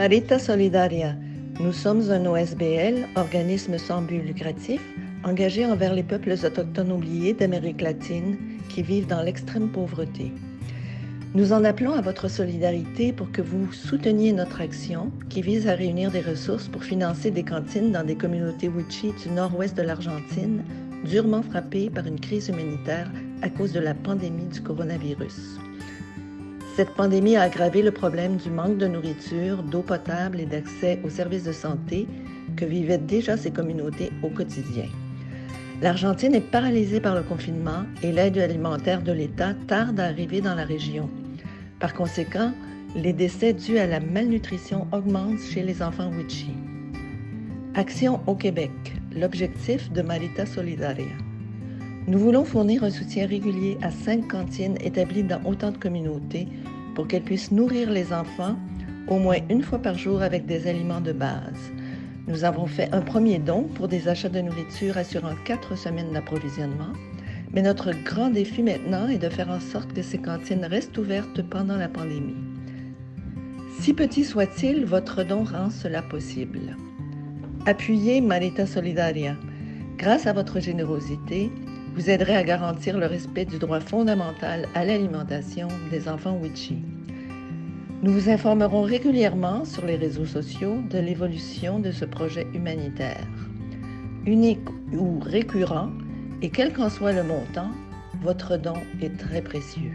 Marita Solidaria. Nous sommes un OSBL, organisme sans but lucratif, engagé envers les peuples autochtones oubliés d'Amérique latine qui vivent dans l'extrême pauvreté. Nous en appelons à votre solidarité pour que vous souteniez notre action qui vise à réunir des ressources pour financer des cantines dans des communautés Wichi du nord-ouest de l'Argentine, durement frappées par une crise humanitaire à cause de la pandémie du coronavirus. Cette pandémie a aggravé le problème du manque de nourriture, d'eau potable et d'accès aux services de santé que vivaient déjà ces communautés au quotidien. L'Argentine est paralysée par le confinement et l'aide alimentaire de l'État tarde à arriver dans la région. Par conséquent, les décès dus à la malnutrition augmentent chez les enfants Wichi. Action au Québec, l'objectif de Marita Solidaria. Nous voulons fournir un soutien régulier à cinq cantines établies dans autant de communautés pour qu'elles puissent nourrir les enfants au moins une fois par jour avec des aliments de base. Nous avons fait un premier don pour des achats de nourriture assurant quatre semaines d'approvisionnement, mais notre grand défi maintenant est de faire en sorte que ces cantines restent ouvertes pendant la pandémie. Si petit soit-il, votre don rend cela possible. Appuyez Marita Solidaria. Grâce à votre générosité, vous aiderez à garantir le respect du droit fondamental à l'alimentation des enfants Wichi. Nous vous informerons régulièrement sur les réseaux sociaux de l'évolution de ce projet humanitaire. Unique ou récurrent, et quel qu'en soit le montant, votre don est très précieux.